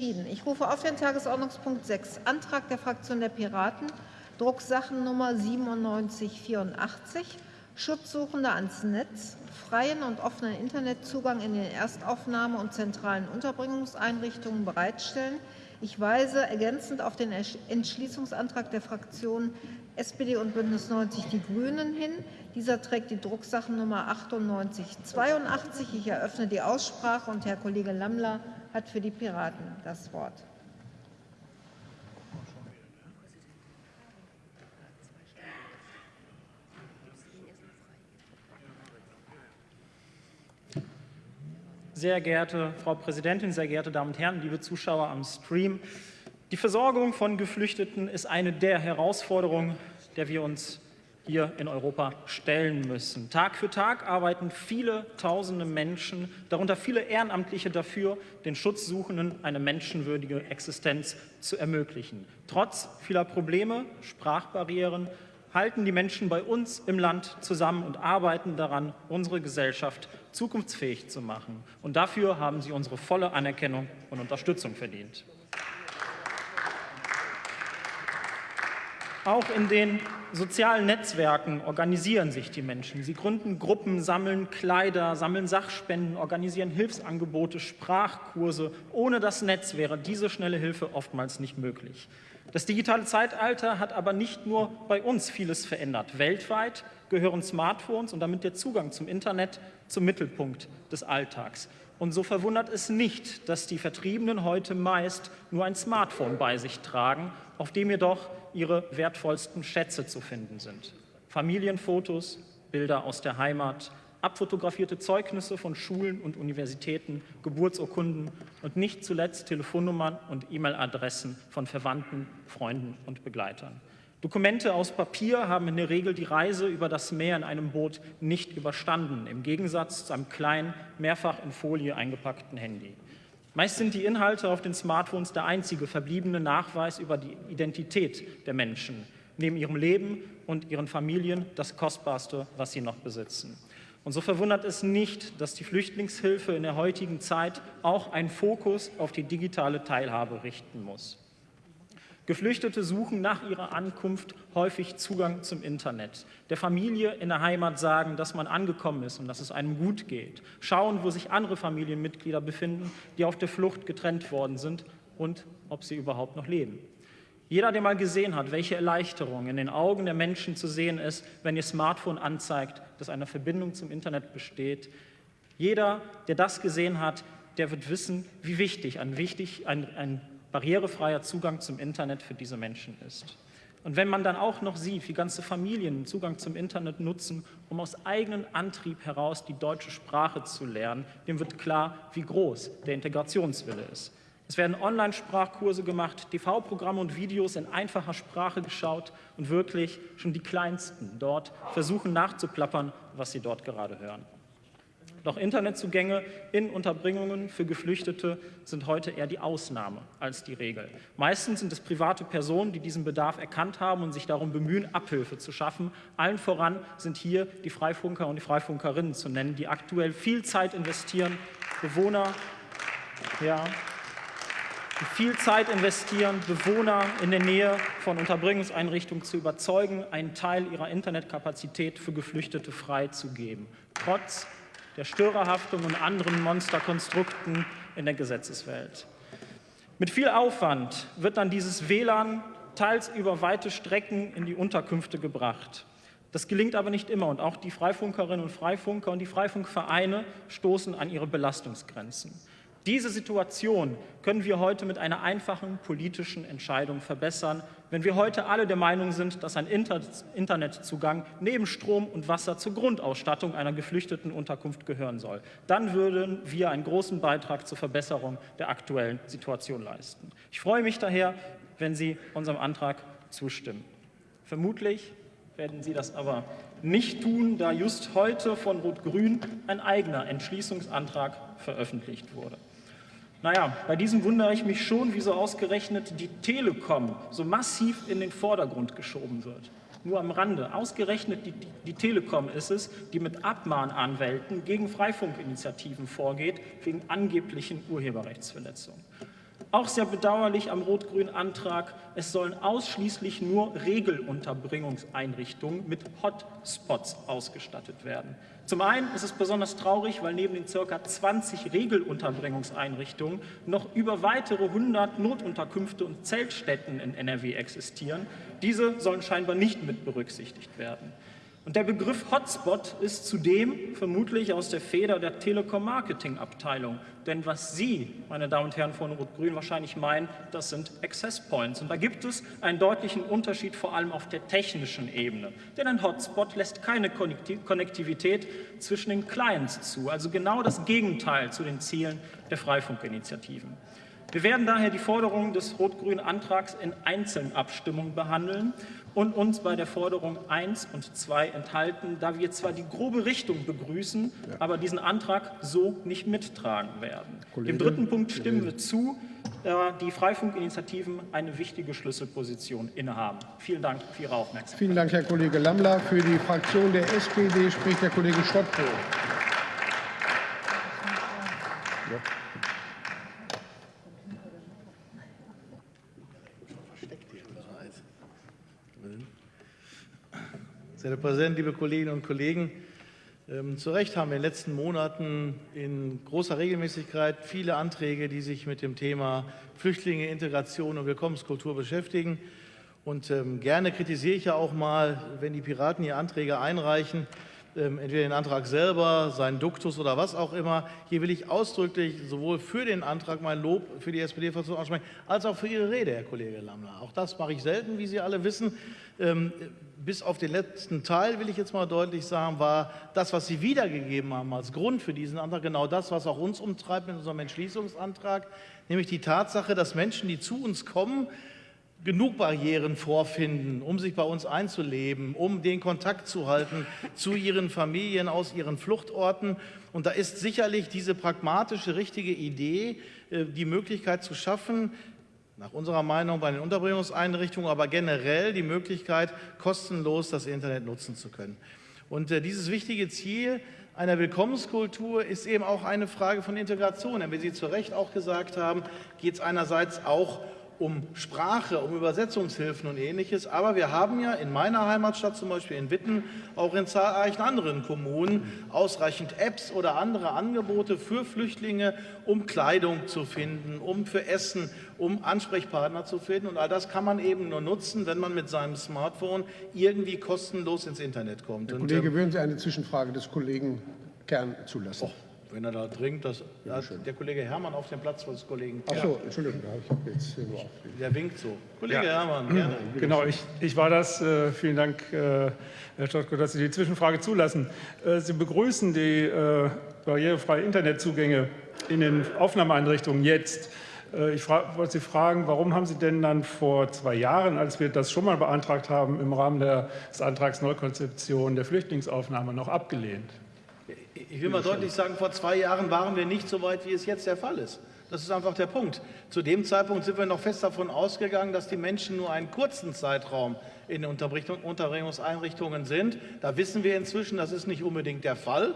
Ich rufe auf den Tagesordnungspunkt 6, Antrag der Fraktion der Piraten, Drucksachennummer 9784, Schutzsuchende ans Netz, freien und offenen Internetzugang in den Erstaufnahme- und zentralen Unterbringungseinrichtungen bereitstellen. Ich weise ergänzend auf den Entschließungsantrag der Fraktionen SPD und Bündnis 90 Die Grünen hin. Dieser trägt die Drucksachennummer 9882. Ich eröffne die Aussprache und Herr Kollege Lammler hat für die Piraten das Wort. Sehr geehrte Frau Präsidentin, sehr geehrte Damen und Herren, liebe Zuschauer am Stream. Die Versorgung von Geflüchteten ist eine der Herausforderungen, der wir uns hier in Europa stellen müssen. Tag für Tag arbeiten viele tausende Menschen, darunter viele Ehrenamtliche dafür, den Schutzsuchenden eine menschenwürdige Existenz zu ermöglichen. Trotz vieler Probleme, Sprachbarrieren, halten die Menschen bei uns im Land zusammen und arbeiten daran, unsere Gesellschaft zukunftsfähig zu machen. Und dafür haben sie unsere volle Anerkennung und Unterstützung verdient. Auch in den sozialen Netzwerken organisieren sich die Menschen. Sie gründen Gruppen, sammeln Kleider, sammeln Sachspenden, organisieren Hilfsangebote, Sprachkurse. Ohne das Netz wäre diese schnelle Hilfe oftmals nicht möglich. Das digitale Zeitalter hat aber nicht nur bei uns vieles verändert. Weltweit gehören Smartphones und damit der Zugang zum Internet zum Mittelpunkt des Alltags. Und so verwundert es nicht, dass die Vertriebenen heute meist nur ein Smartphone bei sich tragen, auf dem jedoch ihre wertvollsten Schätze zu finden sind. Familienfotos, Bilder aus der Heimat, abfotografierte Zeugnisse von Schulen und Universitäten, Geburtsurkunden und nicht zuletzt Telefonnummern und E-Mail-Adressen von Verwandten, Freunden und Begleitern. Dokumente aus Papier haben in der Regel die Reise über das Meer in einem Boot nicht überstanden, im Gegensatz zu einem kleinen, mehrfach in Folie eingepackten Handy. Meist sind die Inhalte auf den Smartphones der einzige verbliebene Nachweis über die Identität der Menschen, neben ihrem Leben und ihren Familien das Kostbarste, was sie noch besitzen. Und so verwundert es nicht, dass die Flüchtlingshilfe in der heutigen Zeit auch einen Fokus auf die digitale Teilhabe richten muss. Geflüchtete suchen nach ihrer Ankunft häufig Zugang zum Internet. Der Familie in der Heimat sagen, dass man angekommen ist und dass es einem gut geht. Schauen, wo sich andere Familienmitglieder befinden, die auf der Flucht getrennt worden sind und ob sie überhaupt noch leben. Jeder, der mal gesehen hat, welche Erleichterung in den Augen der Menschen zu sehen ist, wenn ihr Smartphone anzeigt, dass eine Verbindung zum Internet besteht, jeder, der das gesehen hat, der wird wissen, wie wichtig ein, wichtig, ein, ein barrierefreier Zugang zum Internet für diese Menschen ist. Und wenn man dann auch noch sieht, wie ganze Familien Zugang zum Internet nutzen, um aus eigenem Antrieb heraus die deutsche Sprache zu lernen, dem wird klar, wie groß der Integrationswille ist. Es werden Online-Sprachkurse gemacht, TV-Programme und Videos in einfacher Sprache geschaut und wirklich schon die Kleinsten dort versuchen nachzuplappern, was sie dort gerade hören. Doch Internetzugänge in Unterbringungen für Geflüchtete sind heute eher die Ausnahme als die Regel. Meistens sind es private Personen, die diesen Bedarf erkannt haben und sich darum bemühen, Abhilfe zu schaffen. Allen voran sind hier die Freifunker und die Freifunkerinnen zu nennen, die aktuell viel Zeit investieren, Bewohner, ja, die viel Zeit investieren, Bewohner in der Nähe von Unterbringungseinrichtungen zu überzeugen, einen Teil ihrer Internetkapazität für Geflüchtete freizugeben, trotz der Störerhaftung und anderen Monsterkonstrukten in der Gesetzeswelt. Mit viel Aufwand wird dann dieses WLAN teils über weite Strecken in die Unterkünfte gebracht. Das gelingt aber nicht immer und auch die Freifunkerinnen und Freifunker und die Freifunkvereine stoßen an ihre Belastungsgrenzen. Diese Situation können wir heute mit einer einfachen politischen Entscheidung verbessern, wenn wir heute alle der Meinung sind, dass ein Internetzugang neben Strom und Wasser zur Grundausstattung einer geflüchteten Unterkunft gehören soll. Dann würden wir einen großen Beitrag zur Verbesserung der aktuellen Situation leisten. Ich freue mich daher, wenn Sie unserem Antrag zustimmen. Vermutlich werden Sie das aber nicht tun, da just heute von Rot-Grün ein eigener Entschließungsantrag veröffentlicht wurde. Naja, bei diesem wundere ich mich schon, wieso ausgerechnet die Telekom so massiv in den Vordergrund geschoben wird. Nur am Rande. Ausgerechnet die, die, die Telekom ist es, die mit Abmahnanwälten gegen Freifunkinitiativen vorgeht, wegen angeblichen Urheberrechtsverletzungen. Auch sehr bedauerlich am rot-grünen Antrag, es sollen ausschließlich nur Regelunterbringungseinrichtungen mit Hotspots ausgestattet werden. Zum einen ist es besonders traurig, weil neben den ca. 20 Regelunterbringungseinrichtungen noch über weitere 100 Notunterkünfte und Zeltstätten in NRW existieren. Diese sollen scheinbar nicht mit berücksichtigt werden. Und der Begriff Hotspot ist zudem vermutlich aus der Feder der Telekom-Marketing-Abteilung. Denn was Sie, meine Damen und Herren von Rot-Grün, wahrscheinlich meinen, das sind Access Points. Und da gibt es einen deutlichen Unterschied, vor allem auf der technischen Ebene. Denn ein Hotspot lässt keine Konnektivität zwischen den Clients zu. Also genau das Gegenteil zu den Zielen der Freifunkinitiativen. Wir werden daher die Forderungen des rot-grünen Antrags in einzelnen Abstimmungen behandeln und uns bei der Forderung 1 und 2 enthalten, da wir zwar die grobe Richtung begrüßen, ja. aber diesen Antrag so nicht mittragen werden. Kollege, Dem dritten Punkt stimmen Kollege. wir zu, da die Freifunkinitiativen eine wichtige Schlüsselposition innehaben. Vielen Dank für Ihre Aufmerksamkeit. Vielen Dank, Herr Kollege Lammler. Für die Fraktion der SPD spricht der Kollege Stottko. Ja. Sehr Herr Präsident, liebe Kolleginnen und Kollegen! Ähm, zu Recht haben wir in den letzten Monaten in großer Regelmäßigkeit viele Anträge, die sich mit dem Thema Flüchtlinge, Integration und Willkommenskultur beschäftigen. Und ähm, gerne kritisiere ich ja auch mal, wenn die Piraten hier Anträge einreichen, entweder den Antrag selber, seinen Duktus oder was auch immer. Hier will ich ausdrücklich sowohl für den Antrag mein Lob für die SPD-Fraktion aussprechen, als auch für Ihre Rede, Herr Kollege Lammler. Auch das mache ich selten, wie Sie alle wissen. Ähm, bis auf den letzten Teil, will ich jetzt mal deutlich sagen, war das, was Sie wiedergegeben haben als Grund für diesen Antrag, genau das, was auch uns umtreibt mit unserem Entschließungsantrag, nämlich die Tatsache, dass Menschen, die zu uns kommen, genug Barrieren vorfinden, um sich bei uns einzuleben, um den Kontakt zu halten zu ihren Familien aus ihren Fluchtorten. Und da ist sicherlich diese pragmatische, richtige Idee, äh, die Möglichkeit zu schaffen, nach unserer Meinung bei den Unterbringungseinrichtungen, aber generell die Möglichkeit, kostenlos das Internet nutzen zu können. Und äh, dieses wichtige Ziel einer Willkommenskultur ist eben auch eine Frage von Integration. Denn wie Sie zu Recht auch gesagt haben, geht es einerseits auch um um Sprache, um Übersetzungshilfen und ähnliches. Aber wir haben ja in meiner Heimatstadt, zum Beispiel in Witten, auch in zahlreichen anderen Kommunen ausreichend Apps oder andere Angebote für Flüchtlinge, um Kleidung zu finden, um für Essen, um Ansprechpartner zu finden. Und all das kann man eben nur nutzen, wenn man mit seinem Smartphone irgendwie kostenlos ins Internet kommt. Herr Kollege, ähm, würden Sie eine Zwischenfrage des Kollegen Kern zulassen? Oh. Wenn er da dringt, das, ja, der Kollege Herrmann auf dem Platz des Kollegen. Ach so, Entschuldigung, ich habe jetzt hier nur Der winkt so. Kollege ja. Herrmann, gerne. Genau, ich, ich war das. Äh, vielen Dank, äh, Herr Stottko, dass Sie die Zwischenfrage zulassen. Äh, Sie begrüßen die äh, barrierefreie Internetzugänge in den Aufnahmeeinrichtungen jetzt. Ich wollte Sie fragen, warum haben Sie denn dann vor zwei Jahren, als wir das schon mal beantragt haben, im Rahmen des Antrags Neukonzeption der Flüchtlingsaufnahme noch abgelehnt? Ich will mal deutlich sagen, vor zwei Jahren waren wir nicht so weit, wie es jetzt der Fall ist. Das ist einfach der Punkt. Zu dem Zeitpunkt sind wir noch fest davon ausgegangen, dass die Menschen nur einen kurzen Zeitraum in Unterbringungseinrichtungen sind. Da wissen wir inzwischen, das ist nicht unbedingt der Fall.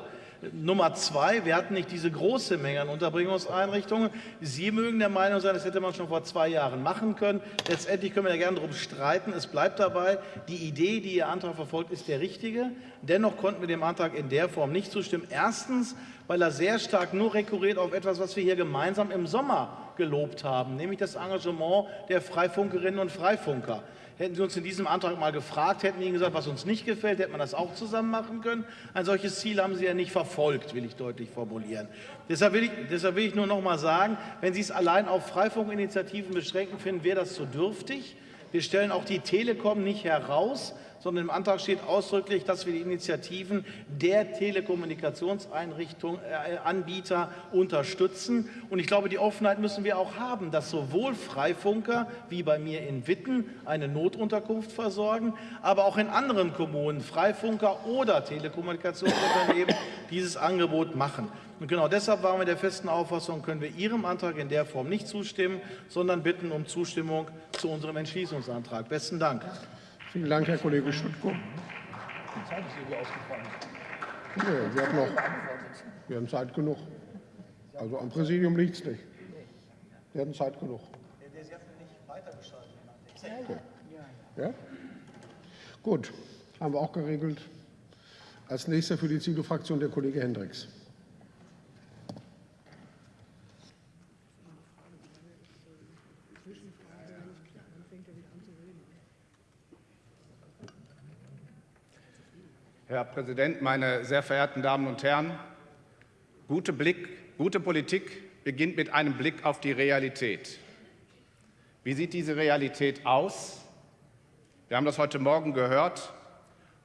Nummer zwei, wir hatten nicht diese große Menge an Unterbringungseinrichtungen. Sie mögen der Meinung sein, das hätte man schon vor zwei Jahren machen können. Letztendlich können wir ja gerne darum streiten. Es bleibt dabei, die Idee, die Ihr Antrag verfolgt, ist der richtige. Dennoch konnten wir dem Antrag in der Form nicht zustimmen. Erstens, weil er sehr stark nur rekurriert auf etwas, was wir hier gemeinsam im Sommer gelobt haben, nämlich das Engagement der Freifunkerinnen und Freifunker. Hätten Sie uns in diesem Antrag mal gefragt, hätten wir Ihnen gesagt, was uns nicht gefällt, hätte man das auch zusammen machen können. Ein solches Ziel haben Sie ja nicht verfolgt, will ich deutlich formulieren. Deshalb will ich, deshalb will ich nur noch mal sagen, wenn Sie es allein auf Freifunkinitiativen beschränken, finden wir das zu dürftig. Wir stellen auch die Telekom nicht heraus sondern im Antrag steht ausdrücklich, dass wir die Initiativen der Telekommunikationseinrichtung, äh, Anbieter unterstützen. Und ich glaube, die Offenheit müssen wir auch haben, dass sowohl Freifunker wie bei mir in Witten eine Notunterkunft versorgen, aber auch in anderen Kommunen Freifunker oder Telekommunikationsunternehmen dieses Angebot machen. Und genau deshalb waren wir der festen Auffassung, können wir Ihrem Antrag in der Form nicht zustimmen, sondern bitten um Zustimmung zu unserem Entschließungsantrag. Besten Dank. Vielen Dank, Herr Kollege Schüttko. Die Zeit ist irgendwie ausgefallen. Nee, wir, haben noch, wir haben Zeit genug. Also am Präsidium liegt es nicht. Sie hatten Zeit genug. Okay. Ja? Gut, haben wir auch geregelt. Als nächster für die CDU-Fraktion der Kollege Hendricks. Herr Präsident, meine sehr verehrten Damen und Herren! Gute, Blick, gute Politik beginnt mit einem Blick auf die Realität. Wie sieht diese Realität aus? Wir haben das heute Morgen gehört.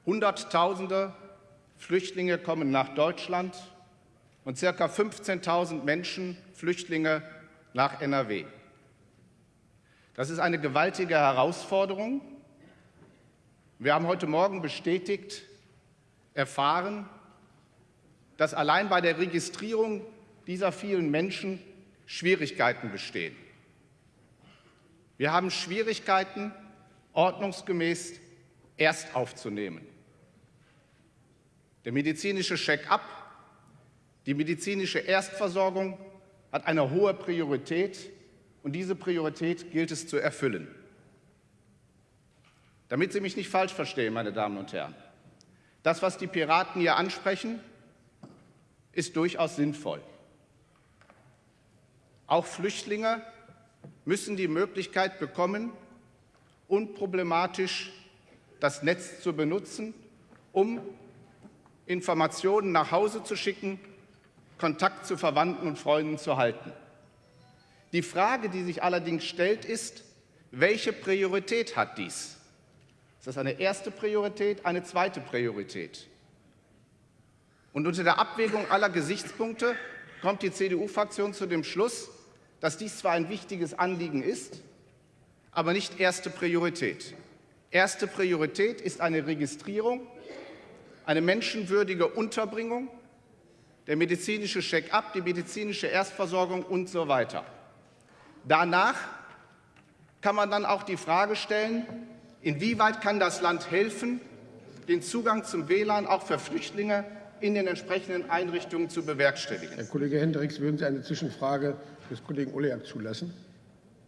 Hunderttausende Flüchtlinge kommen nach Deutschland und circa 15.000 Menschen, Flüchtlinge, nach NRW. Das ist eine gewaltige Herausforderung. Wir haben heute Morgen bestätigt, erfahren, dass allein bei der Registrierung dieser vielen Menschen Schwierigkeiten bestehen. Wir haben Schwierigkeiten, ordnungsgemäß erst aufzunehmen. Der medizinische Check-up, die medizinische Erstversorgung hat eine hohe Priorität und diese Priorität gilt es zu erfüllen. Damit Sie mich nicht falsch verstehen, meine Damen und Herren, das, was die Piraten hier ansprechen, ist durchaus sinnvoll. Auch Flüchtlinge müssen die Möglichkeit bekommen, unproblematisch das Netz zu benutzen, um Informationen nach Hause zu schicken, Kontakt zu Verwandten und Freunden zu halten. Die Frage, die sich allerdings stellt, ist, welche Priorität hat dies? Ist das eine erste Priorität, eine zweite Priorität? Und unter der Abwägung aller Gesichtspunkte kommt die CDU-Fraktion zu dem Schluss, dass dies zwar ein wichtiges Anliegen ist, aber nicht erste Priorität. Erste Priorität ist eine Registrierung, eine menschenwürdige Unterbringung, der medizinische Check-up, die medizinische Erstversorgung und so weiter. Danach kann man dann auch die Frage stellen, Inwieweit kann das Land helfen, den Zugang zum WLAN auch für Flüchtlinge in den entsprechenden Einrichtungen zu bewerkstelligen? Herr Kollege Hendricks, würden Sie eine Zwischenfrage des Kollegen Oleak zulassen?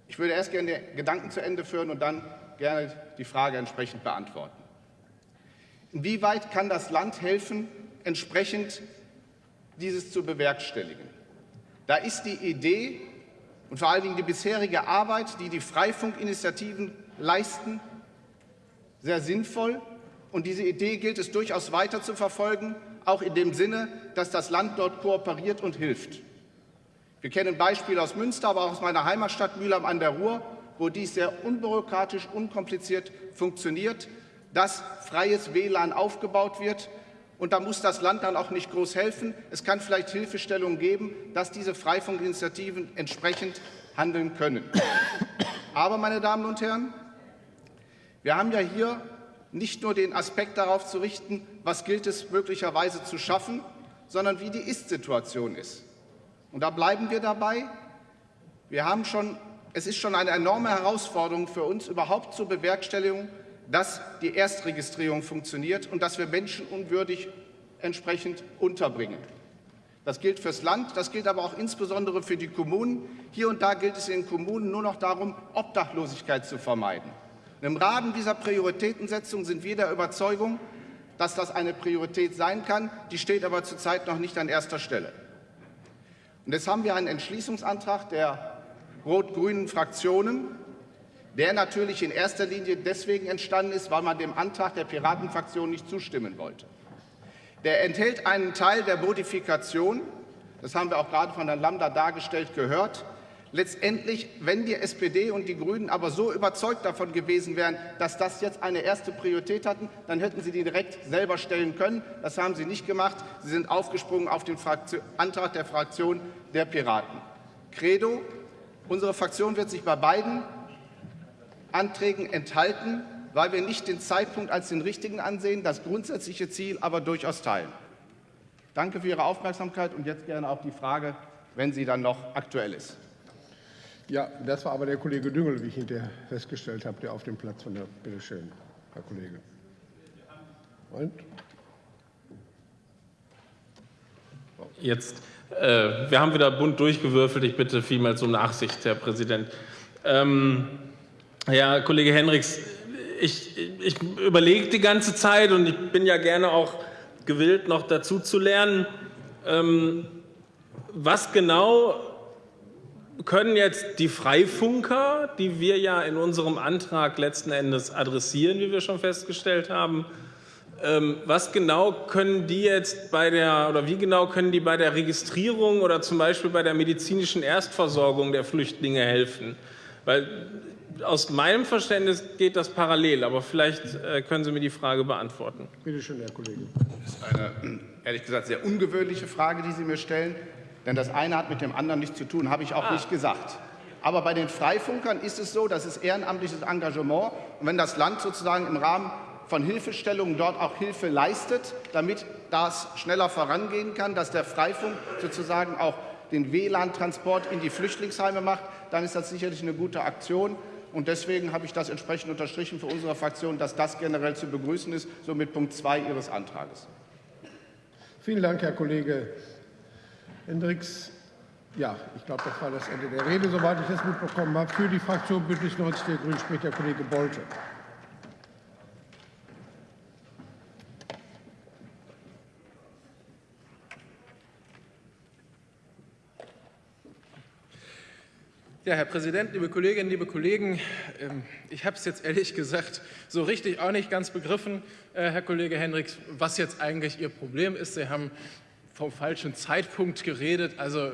Ich würde erst gerne den Gedanken zu Ende führen und dann gerne die Frage entsprechend beantworten. Inwieweit kann das Land helfen, entsprechend dieses zu bewerkstelligen? Da ist die Idee und vor allen Dingen die bisherige Arbeit, die die Freifunkinitiativen leisten, sehr sinnvoll. Und diese Idee gilt es durchaus weiter zu verfolgen, auch in dem Sinne, dass das Land dort kooperiert und hilft. Wir kennen Beispiele aus Münster, aber auch aus meiner Heimatstadt Mülheim an der Ruhr, wo dies sehr unbürokratisch, unkompliziert funktioniert, dass freies WLAN aufgebaut wird. Und da muss das Land dann auch nicht groß helfen. Es kann vielleicht Hilfestellungen geben, dass diese Freifunkinitiativen entsprechend handeln können. Aber, meine Damen und Herren, wir haben ja hier nicht nur den Aspekt darauf zu richten, was gilt es möglicherweise zu schaffen, sondern wie die Ist-Situation ist. Und da bleiben wir dabei. Wir haben schon, es ist schon eine enorme Herausforderung für uns, überhaupt zur Bewerkstelligung, dass die Erstregistrierung funktioniert und dass wir Menschen unwürdig entsprechend unterbringen. Das gilt fürs Land, das gilt aber auch insbesondere für die Kommunen. Hier und da gilt es in den Kommunen nur noch darum, Obdachlosigkeit zu vermeiden. Im Rahmen dieser Prioritätensetzung sind wir der Überzeugung, dass das eine Priorität sein kann. Die steht aber zurzeit noch nicht an erster Stelle. Und jetzt haben wir einen Entschließungsantrag der rot-grünen Fraktionen, der natürlich in erster Linie deswegen entstanden ist, weil man dem Antrag der Piratenfraktion nicht zustimmen wollte. Der enthält einen Teil der Modifikation, das haben wir auch gerade von Herrn Lambda dargestellt gehört, Letztendlich, wenn die SPD und die Grünen aber so überzeugt davon gewesen wären, dass das jetzt eine erste Priorität hatten, dann hätten sie die direkt selber stellen können. Das haben sie nicht gemacht. Sie sind aufgesprungen auf den Antrag der Fraktion der Piraten. Credo, unsere Fraktion wird sich bei beiden Anträgen enthalten, weil wir nicht den Zeitpunkt als den richtigen ansehen, das grundsätzliche Ziel aber durchaus teilen. Danke für Ihre Aufmerksamkeit und jetzt gerne auch die Frage, wenn sie dann noch aktuell ist. Ja, das war aber der Kollege Düngel, wie ich hinterher festgestellt habe, der auf dem Platz von der. Bitte schön, Herr Kollege. Und? Jetzt, äh, wir haben wieder bunt durchgewürfelt. Ich bitte vielmals um Nachsicht, Herr Präsident. Ähm, Herr Kollege Henriks, ich, ich überlege die ganze Zeit und ich bin ja gerne auch gewillt, noch dazu zu lernen. Ähm, was genau können jetzt die Freifunker, die wir ja in unserem Antrag letzten Endes adressieren, wie wir schon festgestellt haben, ähm, was genau können die jetzt bei der oder wie genau können die bei der Registrierung oder zum Beispiel bei der medizinischen Erstversorgung der Flüchtlinge helfen? Weil aus meinem Verständnis geht das parallel, aber vielleicht äh, können Sie mir die Frage beantworten. Bitte schön, Herr Kollege. Das ist eine, ehrlich gesagt, sehr ungewöhnliche Frage, die Sie mir stellen. Denn das eine hat mit dem anderen nichts zu tun, habe ich auch ah. nicht gesagt. Aber bei den Freifunkern ist es so, das ist ehrenamtliches Engagement. Und wenn das Land sozusagen im Rahmen von Hilfestellungen dort auch Hilfe leistet, damit das schneller vorangehen kann, dass der Freifunk sozusagen auch den WLAN-Transport in die Flüchtlingsheime macht, dann ist das sicherlich eine gute Aktion. Und deswegen habe ich das entsprechend unterstrichen für unsere Fraktion, dass das generell zu begrüßen ist, so mit Punkt 2 Ihres Antrags. Vielen Dank, Herr Kollege Hendricks. Ja, ich glaube, das war das Ende der Rede, soweit ich das mitbekommen habe. Für die Fraktion Bündnis 90 der Grünen spricht der Kollege Bolte. Ja, Herr Präsident, liebe Kolleginnen, liebe Kollegen, ähm, ich habe es jetzt ehrlich gesagt so richtig auch nicht ganz begriffen, äh, Herr Kollege Hendricks, was jetzt eigentlich Ihr Problem ist. Sie haben vom falschen Zeitpunkt geredet, also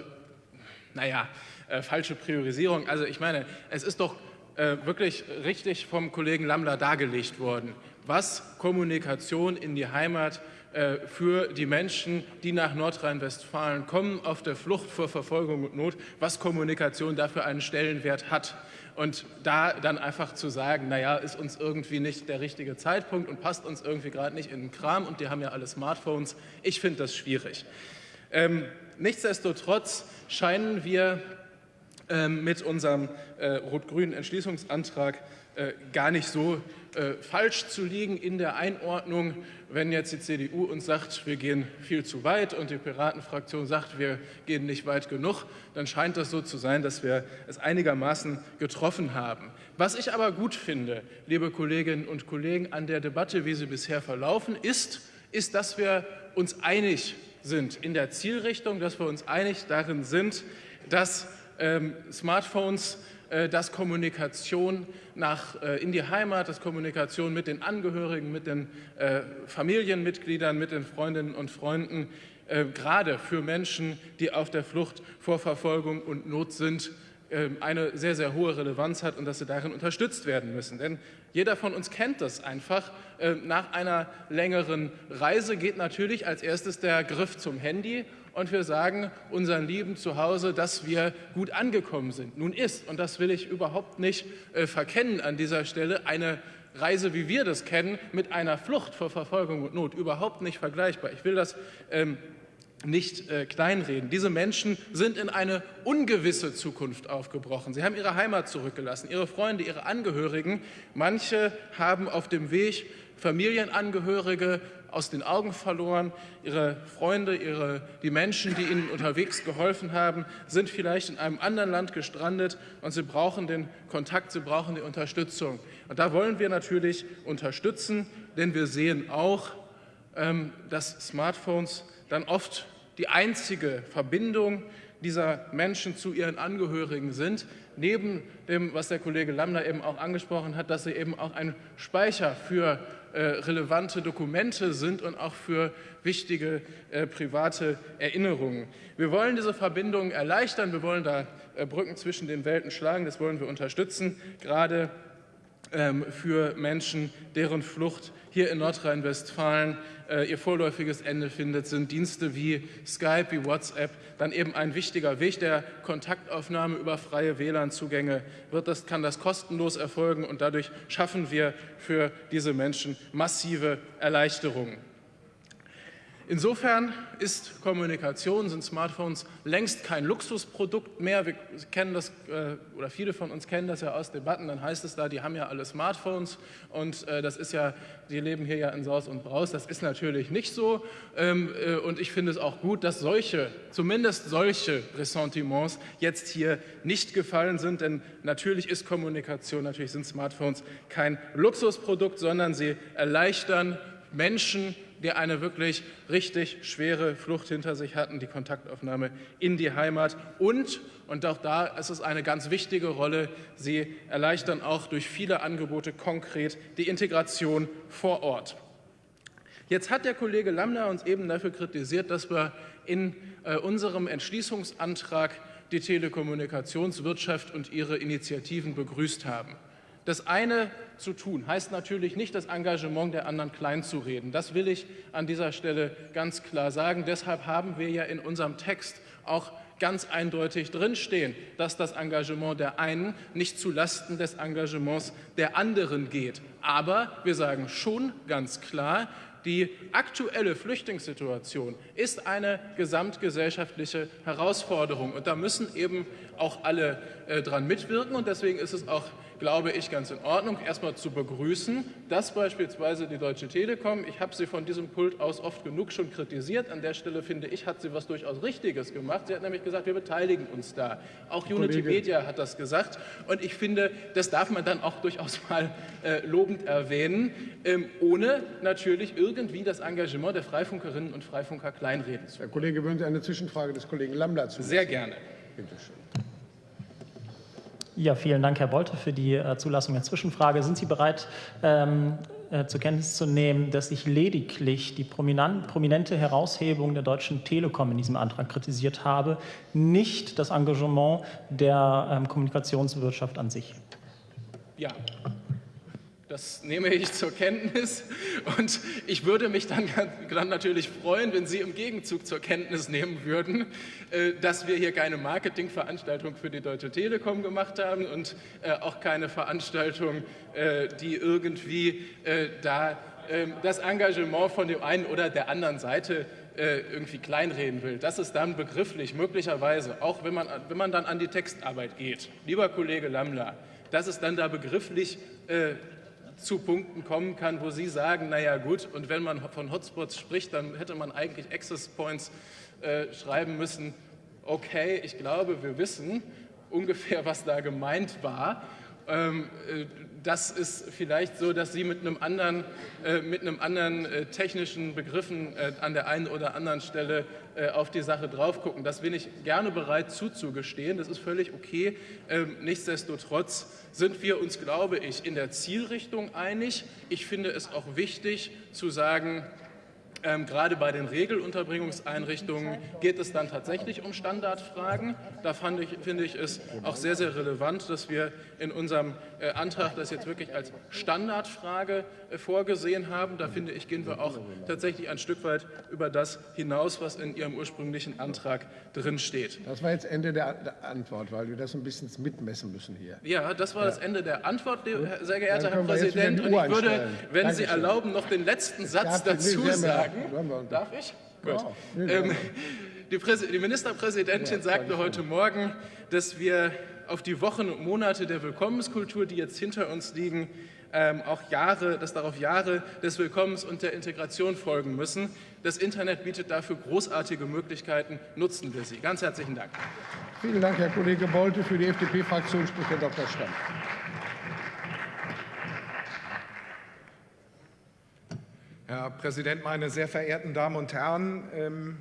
naja, äh, falsche Priorisierung. Also ich meine, es ist doch äh, wirklich richtig vom Kollegen Lambler dargelegt worden, was Kommunikation in die Heimat äh, für die Menschen, die nach Nordrhein-Westfalen kommen, auf der Flucht vor Verfolgung und Not, was Kommunikation dafür einen Stellenwert hat. Und da dann einfach zu sagen, naja, ist uns irgendwie nicht der richtige Zeitpunkt und passt uns irgendwie gerade nicht in den Kram und die haben ja alle Smartphones, ich finde das schwierig. Ähm, nichtsdestotrotz scheinen wir ähm, mit unserem äh, rot-grünen Entschließungsantrag äh, gar nicht so äh, falsch zu liegen in der Einordnung, wenn jetzt die CDU uns sagt, wir gehen viel zu weit und die Piratenfraktion sagt, wir gehen nicht weit genug, dann scheint das so zu sein, dass wir es einigermaßen getroffen haben. Was ich aber gut finde, liebe Kolleginnen und Kollegen, an der Debatte, wie sie bisher verlaufen ist, ist, dass wir uns einig sind in der Zielrichtung, dass wir uns einig darin sind, dass ähm, Smartphones dass Kommunikation nach, äh, in die Heimat, dass Kommunikation mit den Angehörigen, mit den äh, Familienmitgliedern, mit den Freundinnen und Freunden, gerade für Menschen, die auf der Flucht vor Verfolgung und Not sind, eine sehr, sehr hohe Relevanz hat und dass sie darin unterstützt werden müssen. Denn jeder von uns kennt das einfach. Nach einer längeren Reise geht natürlich als erstes der Griff zum Handy und wir sagen unseren Lieben zu Hause, dass wir gut angekommen sind. Nun ist, und das will ich überhaupt nicht äh, verkennen an dieser Stelle, eine Reise, wie wir das kennen, mit einer Flucht vor Verfolgung und Not überhaupt nicht vergleichbar. Ich will das ähm, nicht äh, kleinreden. Diese Menschen sind in eine ungewisse Zukunft aufgebrochen. Sie haben ihre Heimat zurückgelassen, ihre Freunde, ihre Angehörigen. Manche haben auf dem Weg Familienangehörige aus den Augen verloren. Ihre Freunde, ihre, die Menschen, die ihnen unterwegs geholfen haben, sind vielleicht in einem anderen Land gestrandet und sie brauchen den Kontakt, sie brauchen die Unterstützung. Und da wollen wir natürlich unterstützen, denn wir sehen auch, ähm, dass Smartphones dann oft die einzige Verbindung dieser Menschen zu ihren Angehörigen sind, neben dem, was der Kollege Lambda eben auch angesprochen hat, dass sie eben auch ein Speicher für relevante Dokumente sind und auch für wichtige äh, private Erinnerungen. Wir wollen diese Verbindungen erleichtern, wir wollen da äh, Brücken zwischen den Welten schlagen, das wollen wir unterstützen, gerade für Menschen, deren Flucht hier in Nordrhein-Westfalen äh, ihr vorläufiges Ende findet, sind Dienste wie Skype, wie WhatsApp dann eben ein wichtiger Weg der Kontaktaufnahme über freie WLAN-Zugänge. Das, kann das kostenlos erfolgen und dadurch schaffen wir für diese Menschen massive Erleichterungen. Insofern ist Kommunikation, sind Smartphones längst kein Luxusprodukt mehr. Wir kennen das, äh, oder viele von uns kennen das ja aus Debatten, dann heißt es da, die haben ja alle Smartphones und äh, das ist ja, die leben hier ja in Saus und Braus. Das ist natürlich nicht so ähm, äh, und ich finde es auch gut, dass solche, zumindest solche Ressentiments jetzt hier nicht gefallen sind, denn natürlich ist Kommunikation, natürlich sind Smartphones kein Luxusprodukt, sondern sie erleichtern Menschen, die eine wirklich richtig schwere Flucht hinter sich hatten, die Kontaktaufnahme in die Heimat. Und, und auch da ist es eine ganz wichtige Rolle, sie erleichtern auch durch viele Angebote konkret die Integration vor Ort. Jetzt hat der Kollege Lamner uns eben dafür kritisiert, dass wir in äh, unserem Entschließungsantrag die Telekommunikationswirtschaft und ihre Initiativen begrüßt haben. Das eine zu tun heißt natürlich nicht, das Engagement der anderen kleinzureden. Das will ich an dieser Stelle ganz klar sagen. Deshalb haben wir ja in unserem Text auch ganz eindeutig drinstehen, dass das Engagement der einen nicht zu Lasten des Engagements der anderen geht. Aber wir sagen schon ganz klar, die aktuelle Flüchtlingssituation ist eine gesamtgesellschaftliche Herausforderung. Und da müssen eben auch alle äh, dran mitwirken. Und deswegen ist es auch glaube ich, ganz in Ordnung, erstmal zu begrüßen, dass beispielsweise die Deutsche Telekom, ich habe sie von diesem Pult aus oft genug schon kritisiert, an der Stelle finde ich, hat sie was durchaus Richtiges gemacht. Sie hat nämlich gesagt, wir beteiligen uns da. Auch Unity Media hat das gesagt und ich finde, das darf man dann auch durchaus mal äh, lobend erwähnen, ähm, ohne natürlich irgendwie das Engagement der Freifunkerinnen und Freifunker kleinreden zu Herr Kollege, würden Sie eine Zwischenfrage des Kollegen Lambda zu? Sehr gerne. Bitte schön. Ja, vielen Dank, Herr Bolte, für die äh, Zulassung der Zwischenfrage. Sind Sie bereit, ähm, äh, zur Kenntnis zu nehmen, dass ich lediglich die prominente Heraushebung der Deutschen Telekom in diesem Antrag kritisiert habe, nicht das Engagement der ähm, Kommunikationswirtschaft an sich? Ja. Das nehme ich zur Kenntnis und ich würde mich dann, dann, natürlich freuen, wenn Sie im Gegenzug zur Kenntnis nehmen würden, äh, dass wir hier keine Marketingveranstaltung für die Deutsche Telekom gemacht haben und äh, auch keine Veranstaltung, äh, die irgendwie da ähm, das Engagement von dem einen oder der anderen Seite irgendwie kleinreden will. Das ist dann begrifflich möglicherweise, auch wenn man, wenn man dann an die Textarbeit geht. Lieber Kollege Lammler, dass es dann da begrifflich zu Punkten kommen kann, wo Sie sagen, naja gut, und wenn man von Hotspots spricht, dann hätte man eigentlich Access Points äh, schreiben müssen. Okay, ich glaube, wir wissen ungefähr, was da gemeint war. Ähm, äh, das ist vielleicht so, dass Sie mit einem anderen, äh, mit einem anderen äh, technischen Begriffen äh, an der einen oder anderen Stelle äh, auf die Sache drauf gucken. Das bin ich gerne bereit zuzugestehen. Das ist völlig okay. Ähm, nichtsdestotrotz sind wir uns, glaube ich, in der Zielrichtung einig. Ich finde es auch wichtig zu sagen, ähm, gerade bei den Regelunterbringungseinrichtungen geht es dann tatsächlich um Standardfragen. Da ich, finde ich es auch sehr, sehr relevant, dass wir in unserem äh, Antrag das jetzt wirklich als Standardfrage äh, vorgesehen haben. Da finde ich, gehen wir auch tatsächlich ein Stück weit über das hinaus, was in Ihrem ursprünglichen Antrag drin steht. Das war jetzt Ende der, Antwort, weil wir das ein bisschen mitmessen müssen hier. Ja, das war ja. das Ende der Antwort, sehr geehrter Herr Präsident. Und ich würde, wenn Dankeschön. Sie erlauben, noch den letzten Satz dazu sagen. Darf ich? Gut. Ähm, die, die, Ministerpräsidentin sagte heute Morgen, dass wir auf die Wochen und Monate der Willkommenskultur, die jetzt hinter uns liegen, ähm, auch Jahre, dass darauf Jahre des Willkommens und der Integration folgen müssen. Das Internet bietet dafür großartige Möglichkeiten. Nutzen wir sie. Ganz herzlichen Dank. Vielen Dank, Herr Kollege Bolte. Für die FDP-Fraktion spricht Herr Dr. Stamm. Herr Präsident, meine sehr verehrten Damen und Herren! Ähm,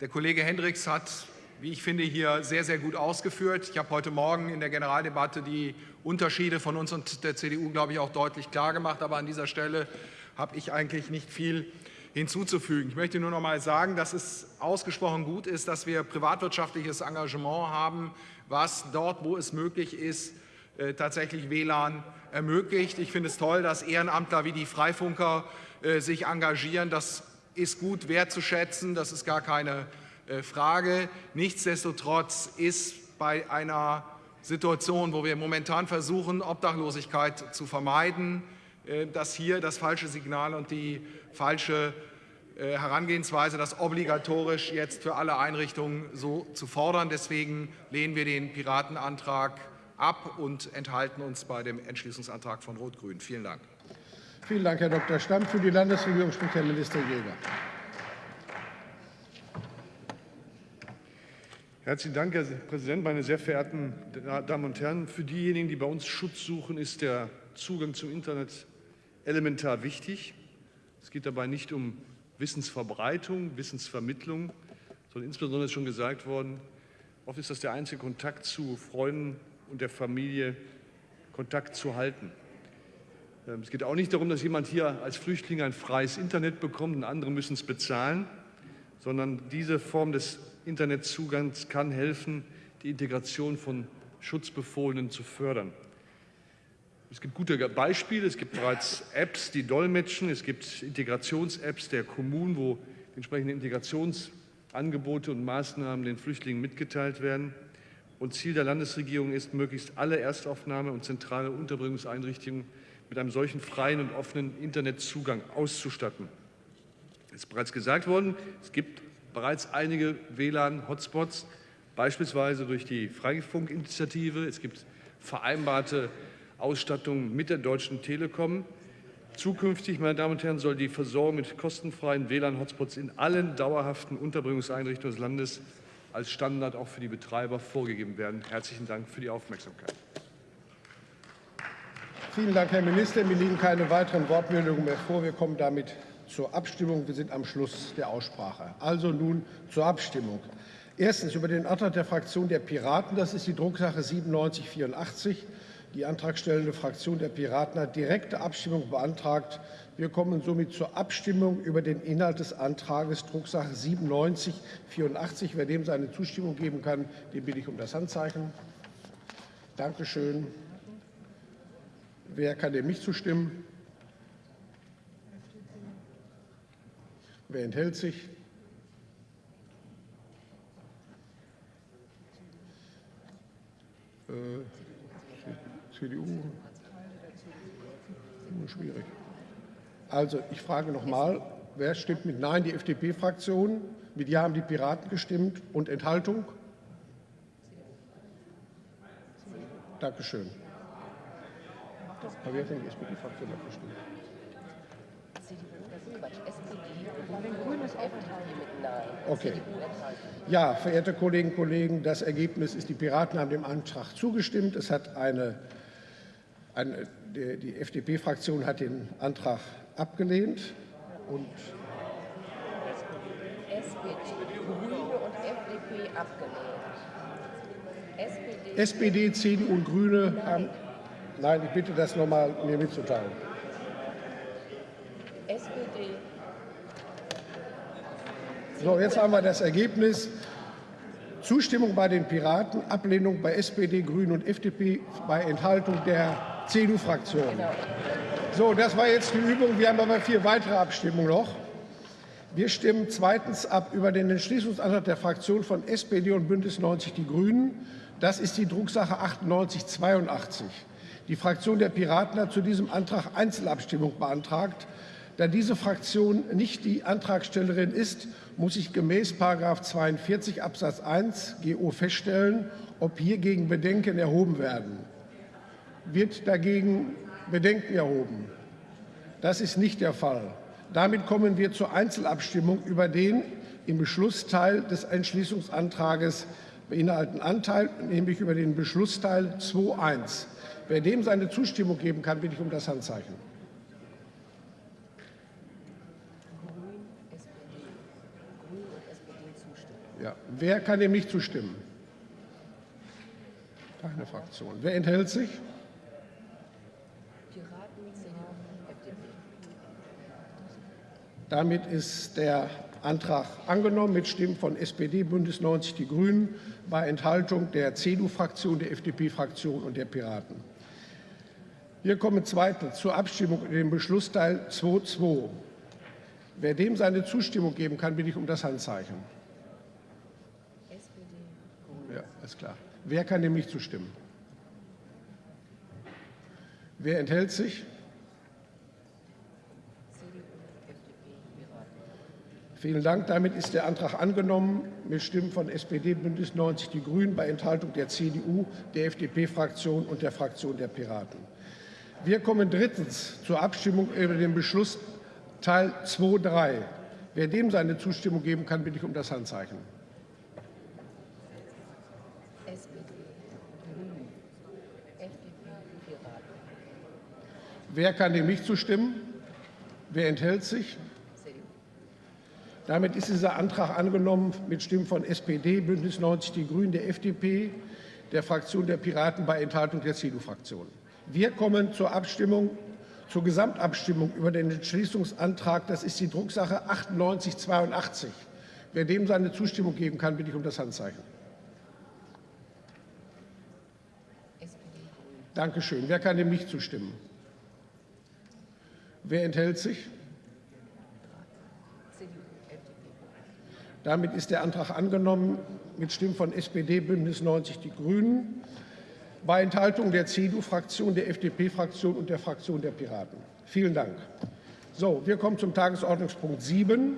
der Kollege Hendricks hat, wie ich finde, hier sehr, sehr gut ausgeführt. Ich habe heute Morgen in der Generaldebatte die Unterschiede von uns und der CDU, glaube ich, auch deutlich klar gemacht. Aber an dieser Stelle habe ich eigentlich nicht viel hinzuzufügen. Ich möchte nur noch mal sagen, dass es ausgesprochen gut ist, dass wir privatwirtschaftliches Engagement haben, was dort, wo es möglich ist, äh, tatsächlich WLAN ermöglicht. Ich finde es toll, dass Ehrenamtler wie die Freifunker äh, sich engagieren. Das ist gut wertzuschätzen, das ist gar keine Frage. Nichtsdestotrotz ist bei einer Situation, wo wir momentan versuchen, Obdachlosigkeit zu vermeiden, dass hier das falsche Signal und die falsche äh, Herangehensweise, das obligatorisch jetzt für alle Einrichtungen so zu fordern. Deswegen lehnen wir den Piratenantrag ab und enthalten uns bei dem Entschließungsantrag von Rot-Grün. Vielen Dank. Vielen Dank, Herr Dr. Stamm. Für die Landesregierung spricht Herr Minister Jäger. Herzlichen Dank, Herr Präsident, meine sehr verehrten Damen und Herren. Für diejenigen, die bei uns Schutz suchen, ist der Zugang zum Internet elementar wichtig. Es geht dabei nicht um Wissensverbreitung, Wissensvermittlung, sondern insbesondere ist schon gesagt worden, oft ist das der einzige Kontakt zu Freunden und der Familie, Kontakt zu halten. Ähm, es geht auch nicht darum, dass jemand hier als Flüchtling ein freies Internet bekommt und andere müssen es bezahlen, sondern diese Form des Internetzugangs kann helfen, die Integration von Schutzbefohlenen zu fördern. Es gibt gute Beispiele. Es gibt bereits Apps, die dolmetschen. Es gibt Integrations-Apps der Kommunen, wo entsprechende Integrationsangebote und Maßnahmen den Flüchtlingen mitgeteilt werden. Und Ziel der Landesregierung ist, möglichst alle Erstaufnahme- und zentrale Unterbringungseinrichtungen mit einem solchen freien und offenen Internetzugang auszustatten. Es ist bereits gesagt worden, es gibt bereits einige WLAN-Hotspots, beispielsweise durch die Freifunk-Initiative. Es gibt vereinbarte Ausstattung mit der Deutschen Telekom. Zukünftig, meine Damen und Herren, soll die Versorgung mit kostenfreien WLAN-Hotspots in allen dauerhaften Unterbringungseinrichtungen des Landes als Standard auch für die Betreiber vorgegeben werden. Herzlichen Dank für die Aufmerksamkeit. Vielen Dank, Herr Minister. Mir liegen keine weiteren Wortmeldungen mehr vor. Wir kommen damit zur Abstimmung. Wir sind am Schluss der Aussprache. Also nun zur Abstimmung. Erstens über den Antrag der Fraktion der Piraten. Das ist die Drucksache 9784. Die antragstellende Fraktion der Piraten hat direkte Abstimmung beantragt. Wir kommen somit zur Abstimmung über den Inhalt des Antrages Drucksache 9784. Wer dem seine Zustimmung geben kann, den bitte ich um das Handzeichen. Danke schön. Wer kann dem nicht zustimmen? Wer enthält sich? Äh, CDU? Schwierig. Also, ich frage noch mal, wer stimmt mit Nein? Die FDP-Fraktion. Mit Ja haben die Piraten gestimmt. Und Enthaltung? Dankeschön. Aber wer von der SPD-Fraktion hat gestimmt? Okay. Ja, verehrte Kolleginnen und Kollegen, das Ergebnis ist, die Piraten haben dem Antrag zugestimmt. Es hat eine, eine die FDP-Fraktion hat den Antrag abgelehnt und SPD, Grüne und FDP abgelehnt. SPD, SPD CDU und Grüne haben. Nein, ich bitte das nochmal mir mitzuteilen. SPD. So, jetzt haben wir das Ergebnis. Zustimmung bei den Piraten, Ablehnung bei SPD, Grünen und FDP bei Enthaltung der CDU-Fraktion. So, das war jetzt die Übung. Wir haben aber vier weitere Abstimmungen noch. Wir stimmen zweitens ab über den Entschließungsantrag der Fraktion von SPD und Bündnis 90 Die Grünen. Das ist die Drucksache 9882. Die Fraktion der Piraten hat zu diesem Antrag Einzelabstimmung beantragt. Da diese Fraktion nicht die Antragstellerin ist, muss ich gemäß 42 Absatz 1 GO feststellen, ob hiergegen Bedenken erhoben werden. Wird dagegen Bedenken erhoben? Das ist nicht der Fall. Damit kommen wir zur Einzelabstimmung über den im Beschlussteil des Entschließungsantrages beinhalteten Anteil, nämlich über den Beschlussteil 2.1. Wer dem seine Zustimmung geben kann, bitte ich um das Handzeichen. Ja. Wer kann dem nicht zustimmen? Keine Fraktion. Wer enthält sich? Damit ist der Antrag angenommen mit Stimmen von SPD, Bündnis 90 Die Grünen, bei Enthaltung der CDU-Fraktion, der FDP-Fraktion und der Piraten. Wir kommen zweitens zur Abstimmung über den Beschlussteil 2.2. Wer dem seine Zustimmung geben kann, bitte ich um das Handzeichen. Ist klar. Wer kann dem nicht zustimmen? Wer enthält sich? Vielen Dank. Damit ist der Antrag angenommen mit Stimmen von SPD, Bündnis 90 Die Grünen bei Enthaltung der CDU, der FDP-Fraktion und der Fraktion der Piraten. Wir kommen drittens zur Abstimmung über den Beschluss Teil 2.3. Wer dem seine Zustimmung geben kann, bitte ich um das Handzeichen. Wer kann dem nicht zustimmen? Wer enthält sich? Damit ist dieser Antrag angenommen mit Stimmen von SPD, Bündnis 90 Die Grünen, der FDP, der Fraktion der Piraten bei Enthaltung der CDU-Fraktion. Wir kommen zur Abstimmung, zur Gesamtabstimmung über den Entschließungsantrag. Das ist die Drucksache 9882. Wer dem seine Zustimmung geben kann, bitte ich um das Handzeichen. Danke schön. Wer kann dem nicht zustimmen? Wer enthält sich? Damit ist der Antrag angenommen mit Stimmen von SPD, Bündnis 90 Die Grünen, bei Enthaltung der CDU-Fraktion, der FDP-Fraktion und der Fraktion der Piraten. Vielen Dank. So, wir kommen zum Tagesordnungspunkt 7.